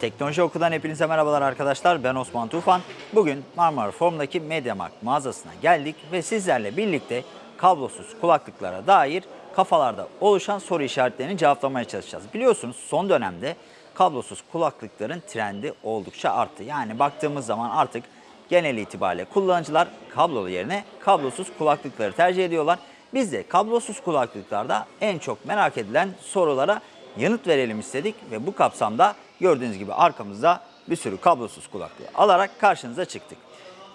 Teknoloji Oku'dan hepinize merhabalar arkadaşlar. Ben Osman Tufan. Bugün Marmara Form'daki MediaMarkt mağazasına geldik ve sizlerle birlikte kablosuz kulaklıklara dair kafalarda oluşan soru işaretlerini cevaplamaya çalışacağız. Biliyorsunuz son dönemde kablosuz kulaklıkların trendi oldukça arttı. Yani baktığımız zaman artık genel itibariyle kullanıcılar kablolu yerine kablosuz kulaklıkları tercih ediyorlar. Biz de kablosuz kulaklıklarda en çok merak edilen sorulara yanıt verelim istedik ve bu kapsamda gördüğünüz gibi arkamızda bir sürü kablosuz kulaklığı alarak karşınıza çıktık.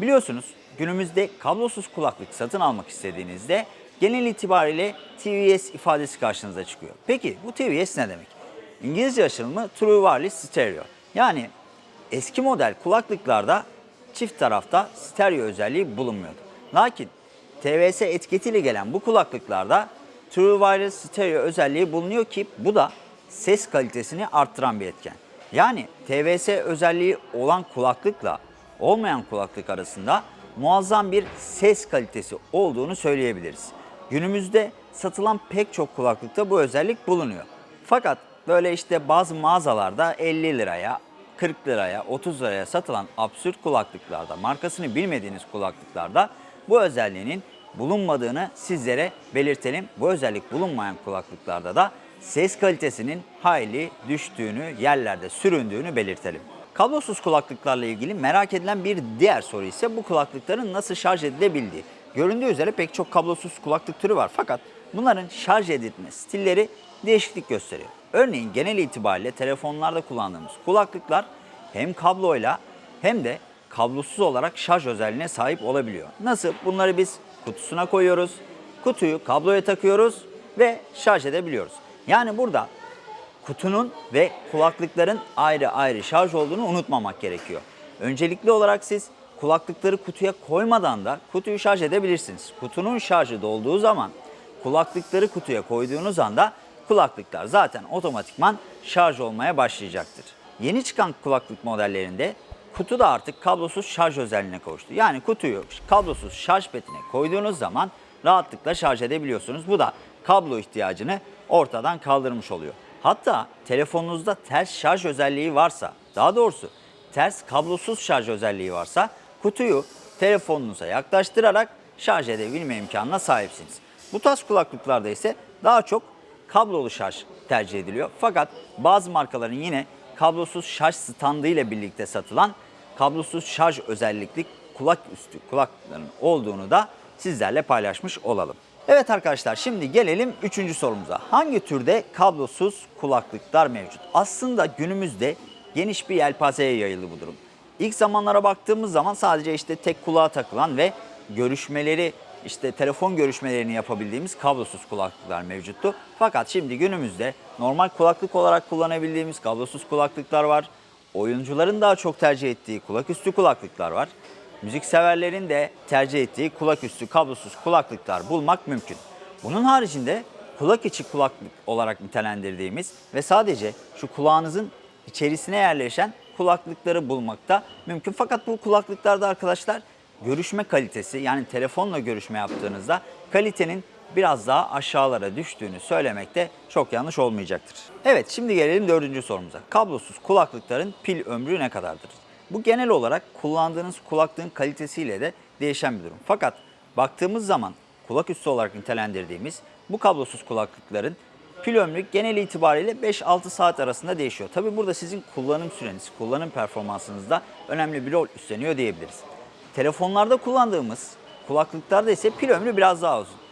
Biliyorsunuz günümüzde kablosuz kulaklık satın almak istediğinizde genel itibariyle TVS ifadesi karşınıza çıkıyor. Peki bu TVS ne demek? İngilizce açılımı True Wireless Stereo. Yani eski model kulaklıklarda çift tarafta stereo özelliği bulunmuyordu. Lakin TVS etiketiyle gelen bu kulaklıklarda True Wireless Stereo özelliği bulunuyor ki bu da ses kalitesini arttıran bir etken. Yani TVS özelliği olan kulaklıkla olmayan kulaklık arasında muazzam bir ses kalitesi olduğunu söyleyebiliriz. Günümüzde satılan pek çok kulaklıkta bu özellik bulunuyor. Fakat böyle işte bazı mağazalarda 50 liraya, 40 liraya, 30 liraya satılan absürt kulaklıklarda, markasını bilmediğiniz kulaklıklarda bu özelliğinin bulunmadığını sizlere belirtelim. Bu özellik bulunmayan kulaklıklarda da ses kalitesinin hayli düştüğünü, yerlerde süründüğünü belirtelim. Kablosuz kulaklıklarla ilgili merak edilen bir diğer soru ise bu kulaklıkların nasıl şarj edilebildiği. Göründüğü üzere pek çok kablosuz kulaklık türü var fakat bunların şarj edilme stilleri değişiklik gösteriyor. Örneğin genel itibariyle telefonlarda kullandığımız kulaklıklar hem kabloyla hem de kablosuz olarak şarj özelliğine sahip olabiliyor. Nasıl? Bunları biz kutusuna koyuyoruz, kutuyu kabloya takıyoruz ve şarj edebiliyoruz. Yani burada kutunun ve kulaklıkların ayrı ayrı şarj olduğunu unutmamak gerekiyor. Öncelikli olarak siz kulaklıkları kutuya koymadan da kutuyu şarj edebilirsiniz. Kutunun şarjı dolduğu zaman kulaklıkları kutuya koyduğunuz anda kulaklıklar zaten otomatikman şarj olmaya başlayacaktır. Yeni çıkan kulaklık modellerinde kutu da artık kablosuz şarj özelliğine kavuştu. Yani kutuyu kablosuz şarj petine koyduğunuz zaman rahatlıkla şarj edebiliyorsunuz. Bu da kablo ihtiyacını ortadan kaldırmış oluyor. Hatta telefonunuzda ters şarj özelliği varsa, daha doğrusu ters kablosuz şarj özelliği varsa kutuyu telefonunuza yaklaştırarak şarj edebilme imkanına sahipsiniz. Bu tarz kulaklıklarda ise daha çok kablolu şarj tercih ediliyor. Fakat bazı markaların yine kablosuz şarj standı ile birlikte satılan kablosuz şarj özellikli kulak üstü kulaklıkların olduğunu da sizlerle paylaşmış olalım. Evet arkadaşlar şimdi gelelim üçüncü sorumuza. Hangi türde kablosuz kulaklıklar mevcut? Aslında günümüzde geniş bir yelpazeye yayıldı bu durum. İlk zamanlara baktığımız zaman sadece işte tek kulağa takılan ve görüşmeleri işte telefon görüşmelerini yapabildiğimiz kablosuz kulaklıklar mevcuttu. Fakat şimdi günümüzde normal kulaklık olarak kullanabildiğimiz kablosuz kulaklıklar var. Oyuncuların daha çok tercih ettiği kulaküstü kulaklıklar var. Müzikseverlerin de tercih ettiği kulaküstü kablosuz kulaklıklar bulmak mümkün. Bunun haricinde kulak içi kulaklık olarak nitelendirdiğimiz ve sadece şu kulağınızın içerisine yerleşen kulaklıkları bulmakta mümkün. Fakat bu kulaklıklarda arkadaşlar görüşme kalitesi yani telefonla görüşme yaptığınızda kalitenin biraz daha aşağılara düştüğünü söylemekte çok yanlış olmayacaktır. Evet şimdi gelelim dördüncü sorumuza. Kablosuz kulaklıkların pil ömrü ne kadardır? Bu genel olarak kullandığınız kulaklığın kalitesiyle de değişen bir durum. Fakat baktığımız zaman kulak üstü olarak nitelendirdiğimiz bu kablosuz kulaklıkların pil ömrü genel itibariyle 5-6 saat arasında değişiyor. Tabi burada sizin kullanım süreniz, kullanım performansınızda önemli bir rol üstleniyor diyebiliriz. Telefonlarda kullandığımız kulaklıklarda ise pil ömrü biraz daha uzun.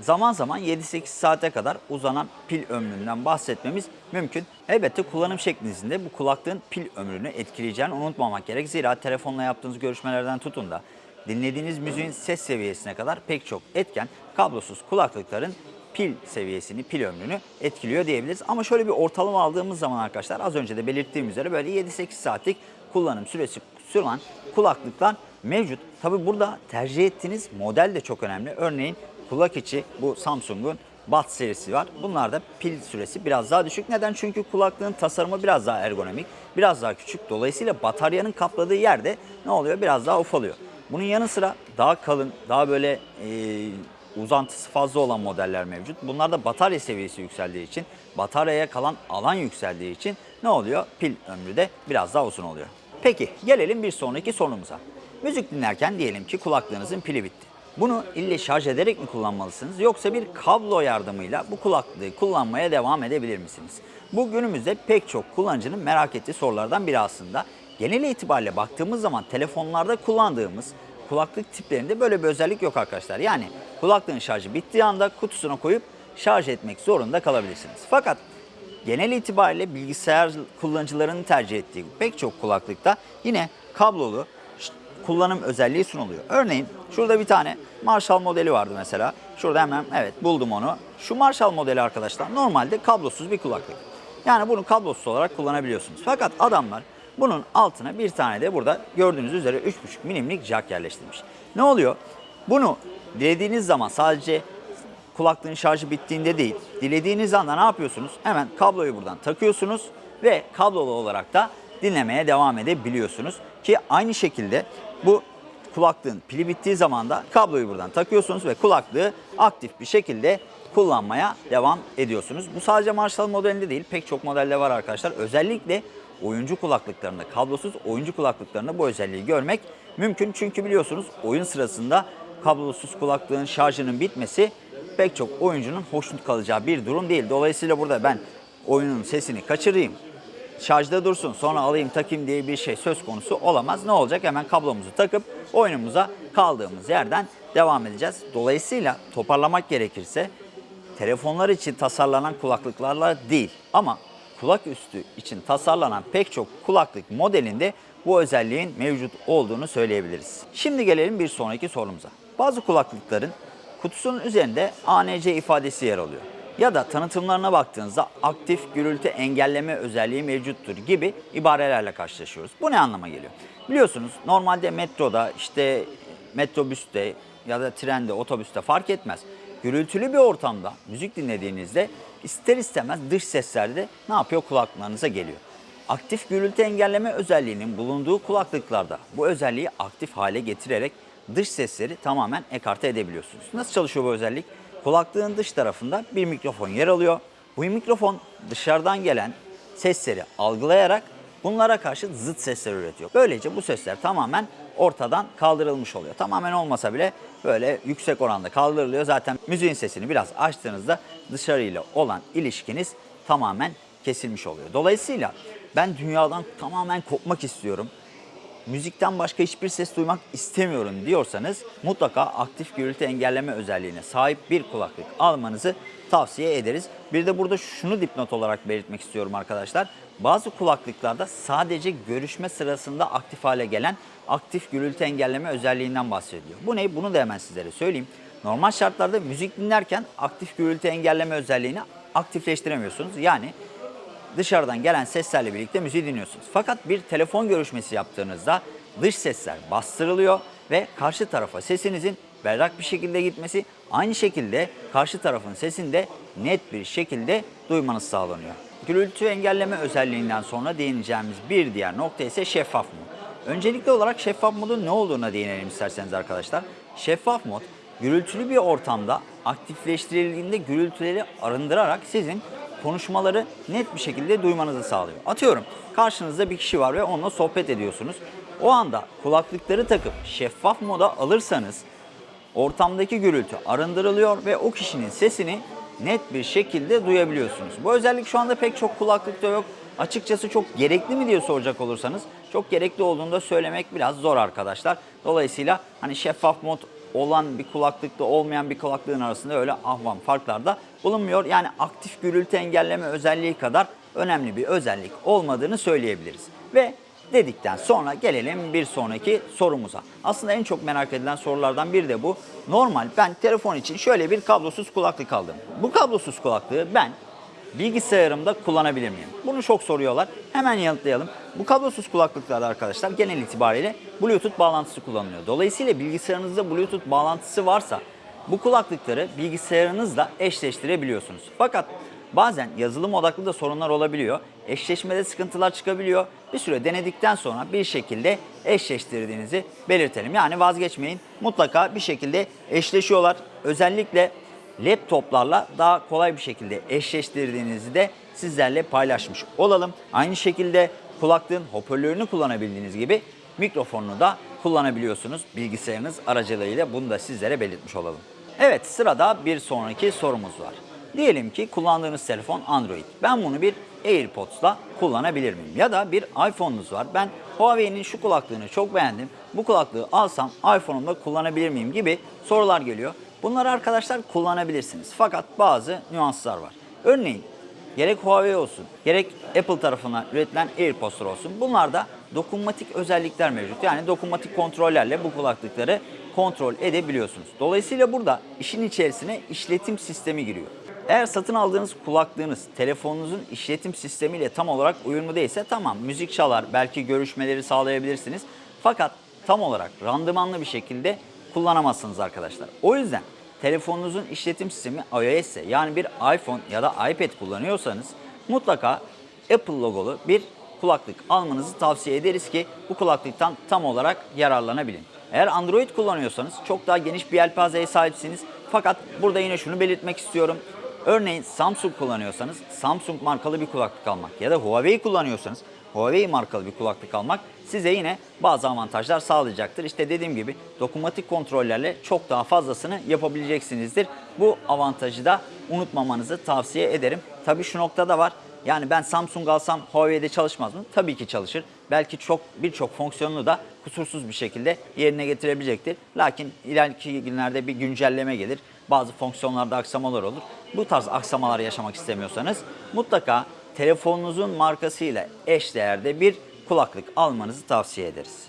Zaman zaman 7-8 saate kadar uzanan pil ömründen bahsetmemiz mümkün. Elbette kullanım şeklinizde bu kulaklığın pil ömrünü etkileyeceğini unutmamak gerek. Zira telefonla yaptığınız görüşmelerden tutun da dinlediğiniz müziğin ses seviyesine kadar pek çok etken kablosuz kulaklıkların pil seviyesini, pil ömrünü etkiliyor diyebiliriz. Ama şöyle bir ortalama aldığımız zaman arkadaşlar az önce de belirttiğim üzere böyle 7-8 saatlik kullanım süresi süren kulaklıklar mevcut. Tabi burada tercih ettiğiniz model de çok önemli. Örneğin kulak içi bu Samsung'un Buds serisi var. Bunlarda pil süresi biraz daha düşük. Neden? Çünkü kulaklığın tasarımı biraz daha ergonomik, biraz daha küçük. Dolayısıyla bataryanın kapladığı yerde ne oluyor? Biraz daha ufalıyor. Bunun yanı sıra daha kalın, daha böyle e, uzantısı fazla olan modeller mevcut. Bunlarda batarya seviyesi yükseldiği için, bataryaya kalan alan yükseldiği için ne oluyor? Pil ömrü de biraz daha uzun oluyor. Peki gelelim bir sonraki sorumuza. Müzik dinlerken diyelim ki kulaklığınızın pili bitti. Bunu ille şarj ederek mi kullanmalısınız yoksa bir kablo yardımıyla bu kulaklığı kullanmaya devam edebilir misiniz? Bu günümüzde pek çok kullanıcının merak ettiği sorulardan biri aslında. Genel itibariyle baktığımız zaman telefonlarda kullandığımız kulaklık tiplerinde böyle bir özellik yok arkadaşlar. Yani kulaklığın şarjı bittiği anda kutusuna koyup şarj etmek zorunda kalabilirsiniz. Fakat genel itibariyle bilgisayar kullanıcılarının tercih ettiği pek çok kulaklıkta yine kablolu kullanım özelliği sunuluyor. Örneğin şurada bir tane Marshall modeli vardı mesela. Şurada hemen evet buldum onu. Şu Marshall modeli arkadaşlar normalde kablosuz bir kulaklık. Yani bunu kablosuz olarak kullanabiliyorsunuz. Fakat adamlar bunun altına bir tane de burada gördüğünüz üzere 3.5 milimlik jack yerleştirmiş. Ne oluyor? Bunu dilediğiniz zaman sadece kulaklığın şarjı bittiğinde değil, dilediğiniz anda ne yapıyorsunuz? Hemen kabloyu buradan takıyorsunuz ve kablolu olarak da dinlemeye devam edebiliyorsunuz. Ki aynı şekilde bu kulaklığın pili bittiği zaman da kabloyu buradan takıyorsunuz ve kulaklığı aktif bir şekilde kullanmaya devam ediyorsunuz. Bu sadece Marshall modelinde değil pek çok modelde var arkadaşlar. Özellikle oyuncu kulaklıklarında, kablosuz oyuncu kulaklıklarında bu özelliği görmek mümkün. Çünkü biliyorsunuz oyun sırasında kablosuz kulaklığın şarjının bitmesi pek çok oyuncunun hoşnut kalacağı bir durum değil. Dolayısıyla burada ben oyunun sesini kaçırayım, şarjda dursun sonra alayım takayım diye bir şey söz konusu olamaz. Ne olacak? Hemen kablomuzu takıp oyunumuza kaldığımız yerden devam edeceğiz. Dolayısıyla toparlamak gerekirse telefonlar için tasarlanan kulaklıklarla değil ama kulak üstü için tasarlanan pek çok kulaklık modelinde bu özelliğin mevcut olduğunu söyleyebiliriz. Şimdi gelelim bir sonraki sorumuza. Bazı kulaklıkların kutusunun üzerinde ANC ifadesi yer alıyor. Ya da tanıtımlarına baktığınızda aktif gürültü engelleme özelliği mevcuttur gibi ibarelerle karşılaşıyoruz. Bu ne anlama geliyor? Biliyorsunuz normalde metroda işte metrobüste ya da trende, otobüste fark etmez. Gürültülü bir ortamda müzik dinlediğinizde ister istemez dış sesler de ne yapıyor kulaklarınıza geliyor. Aktif gürültü engelleme özelliğinin bulunduğu kulaklıklarda bu özelliği aktif hale getirerek dış sesleri tamamen ekarte edebiliyorsunuz. Nasıl çalışıyor bu özellik? Kulaklığın dış tarafında bir mikrofon yer alıyor. Bu mikrofon dışarıdan gelen sesleri algılayarak bunlara karşı zıt sesler üretiyor. Böylece bu sesler tamamen ortadan kaldırılmış oluyor. Tamamen olmasa bile böyle yüksek oranda kaldırılıyor. Zaten müziğin sesini biraz açtığınızda dışarıyla olan ilişkiniz tamamen kesilmiş oluyor. Dolayısıyla ben dünyadan tamamen kopmak istiyorum müzikten başka hiçbir ses duymak istemiyorum diyorsanız mutlaka aktif gürültü engelleme özelliğine sahip bir kulaklık almanızı tavsiye ederiz. Bir de burada şunu dipnot olarak belirtmek istiyorum arkadaşlar. Bazı kulaklıklarda sadece görüşme sırasında aktif hale gelen aktif gürültü engelleme özelliğinden bahsediliyor. Bu ne? Bunu da hemen sizlere söyleyeyim. Normal şartlarda müzik dinlerken aktif gürültü engelleme özelliğini aktifleştiremiyorsunuz. Yani dışarıdan gelen seslerle birlikte müziği dinliyorsunuz. Fakat bir telefon görüşmesi yaptığınızda dış sesler bastırılıyor ve karşı tarafa sesinizin berrak bir şekilde gitmesi, aynı şekilde karşı tarafın sesini de net bir şekilde duymanız sağlanıyor. Gürültü engelleme özelliğinden sonra değineceğimiz bir diğer nokta ise şeffaf mod. Öncelikli olarak şeffaf modun ne olduğuna değinelim isterseniz arkadaşlar. Şeffaf mod gürültülü bir ortamda aktifleştirildiğinde gürültüleri arındırarak sizin konuşmaları net bir şekilde duymanızı sağlıyor. Atıyorum karşınızda bir kişi var ve onunla sohbet ediyorsunuz. O anda kulaklıkları takıp şeffaf moda alırsanız ortamdaki gürültü arındırılıyor ve o kişinin sesini net bir şekilde duyabiliyorsunuz. Bu özellik şu anda pek çok kulaklıkta yok. Açıkçası çok gerekli mi diye soracak olursanız çok gerekli olduğunu da söylemek biraz zor arkadaşlar. Dolayısıyla hani şeffaf mod olan bir kulaklıkla olmayan bir kulaklığın arasında öyle ahvam farklar da bulunmuyor. Yani aktif gürültü engelleme özelliği kadar önemli bir özellik olmadığını söyleyebiliriz. Ve dedikten sonra gelelim bir sonraki sorumuza. Aslında en çok merak edilen sorulardan biri de bu. Normal ben telefon için şöyle bir kablosuz kulaklık aldım. Bu kablosuz kulaklığı ben bilgisayarımda kullanabilir miyim? Bunu çok soruyorlar. Hemen yanıtlayalım. Bu kablosuz kulaklıklarda arkadaşlar genel itibariyle Bluetooth bağlantısı kullanılıyor. Dolayısıyla bilgisayarınızda Bluetooth bağlantısı varsa bu kulaklıkları bilgisayarınızla eşleştirebiliyorsunuz. Fakat bazen yazılım odaklı da sorunlar olabiliyor. Eşleşmede sıkıntılar çıkabiliyor. Bir süre denedikten sonra bir şekilde eşleştirdiğinizi belirtelim. Yani vazgeçmeyin. Mutlaka bir şekilde eşleşiyorlar. Özellikle laptoplarla daha kolay bir şekilde eşleştirdiğinizi de sizlerle paylaşmış olalım. Aynı şekilde kulaklığın hoparlörünü kullanabildiğiniz gibi mikrofonunu da kullanabiliyorsunuz bilgisayarınız aracılığıyla bunu da sizlere belirtmiş olalım. Evet sırada bir sonraki sorumuz var. Diyelim ki kullandığınız telefon Android. Ben bunu bir AirPods'la kullanabilir miyim? Ya da bir iPhone'unuz var. Ben Huawei'nin şu kulaklığını çok beğendim. Bu kulaklığı alsam iPhone'umda kullanabilir miyim gibi sorular geliyor. Bunları arkadaşlar kullanabilirsiniz. Fakat bazı nüanslar var. Örneğin gerek Huawei olsun, gerek Apple tarafından üretilen AirPods'lar olsun. Bunlarda dokunmatik özellikler mevcut. Yani dokunmatik kontrollerle bu kulaklıkları kontrol edebiliyorsunuz. Dolayısıyla burada işin içerisine işletim sistemi giriyor. Eğer satın aldığınız kulaklığınız telefonunuzun işletim sistemiyle tam olarak uyumlu değilse tamam müzik çalar, belki görüşmeleri sağlayabilirsiniz. Fakat tam olarak randımanlı bir şekilde kullanamazsınız arkadaşlar. O yüzden telefonunuzun işletim sistemi iOS yani bir iPhone ya da iPad kullanıyorsanız mutlaka Apple logolu bir kulaklık almanızı tavsiye ederiz ki bu kulaklıktan tam olarak yararlanabilin. Eğer Android kullanıyorsanız çok daha geniş bir yelpazeye sahipsiniz. Fakat burada yine şunu belirtmek istiyorum. Örneğin Samsung kullanıyorsanız Samsung markalı bir kulaklık almak ya da Huawei kullanıyorsanız Huawei markalı bir kulaklık almak size yine bazı avantajlar sağlayacaktır. İşte dediğim gibi dokunmatik kontrollerle çok daha fazlasını yapabileceksinizdir. Bu avantajı da unutmamanızı tavsiye ederim. Tabii şu noktada var. Yani ben Samsung alsam Huawei'de çalışmaz mı? Tabii ki çalışır. Belki çok birçok fonksiyonunu da kusursuz bir şekilde yerine getirebilecektir. Lakin ileriki günlerde bir güncelleme gelir. Bazı fonksiyonlarda aksamalar olur. Bu tarz aksamalar yaşamak istemiyorsanız mutlaka telefonunuzun markasıyla eşdeğerde bir kulaklık almanızı tavsiye ederiz.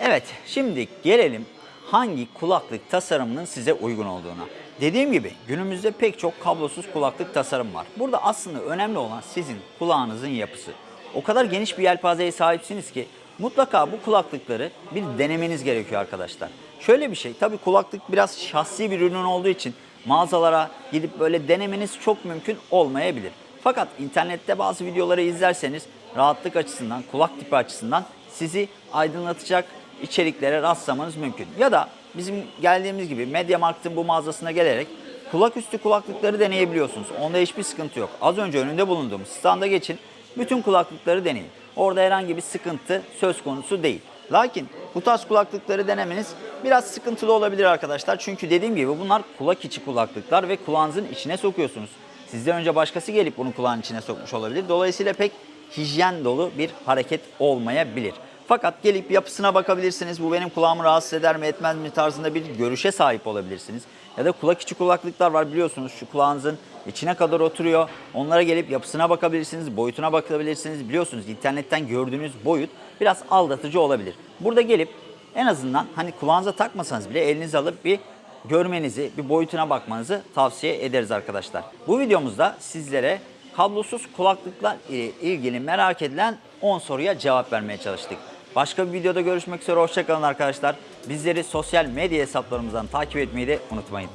Evet, şimdi gelelim hangi kulaklık tasarımının size uygun olduğuna. Dediğim gibi günümüzde pek çok kablosuz kulaklık tasarım var. Burada aslında önemli olan sizin kulağınızın yapısı. O kadar geniş bir yelpazeye sahipsiniz ki mutlaka bu kulaklıkları bir denemeniz gerekiyor arkadaşlar. Şöyle bir şey, tabii kulaklık biraz şahsi bir ürün olduğu için mağazalara gidip böyle denemeniz çok mümkün olmayabilir. Fakat internette bazı videoları izlerseniz rahatlık açısından, kulak tipi açısından sizi aydınlatacak içeriklere rastlamanız mümkün. Ya da bizim geldiğimiz gibi MediaMarkt'ın bu mağazasına gelerek kulak üstü kulaklıkları deneyebiliyorsunuz. Onda hiçbir sıkıntı yok. Az önce önünde bulunduğumuz standa geçin, bütün kulaklıkları deneyin. Orada herhangi bir sıkıntı söz konusu değil. Lakin bu tarz kulaklıkları denemeniz biraz sıkıntılı olabilir arkadaşlar. Çünkü dediğim gibi bunlar kulak içi kulaklıklar ve kulağınızın içine sokuyorsunuz. Sizden önce başkası gelip bunu kulağın içine sokmuş olabilir. Dolayısıyla pek hijyen dolu bir hareket olmayabilir. Fakat gelip yapısına bakabilirsiniz. Bu benim kulağımı rahatsız eder mi etmez mi tarzında bir görüşe sahip olabilirsiniz. Ya da kulak içi kulaklıklar var biliyorsunuz şu kulağınızın içine kadar oturuyor. Onlara gelip yapısına bakabilirsiniz, boyutuna bakabilirsiniz. Biliyorsunuz internetten gördüğünüz boyut biraz aldatıcı olabilir. Burada gelip en azından hani kulağınıza takmasanız bile elinize alıp bir görmenizi, bir boyutuna bakmanızı tavsiye ederiz arkadaşlar. Bu videomuzda sizlere kablosuz kulaklıklar ile ilgili merak edilen 10 soruya cevap vermeye çalıştık. Başka bir videoda görüşmek üzere. Hoşçakalın arkadaşlar. Bizleri sosyal medya hesaplarımızdan takip etmeyi de unutmayın.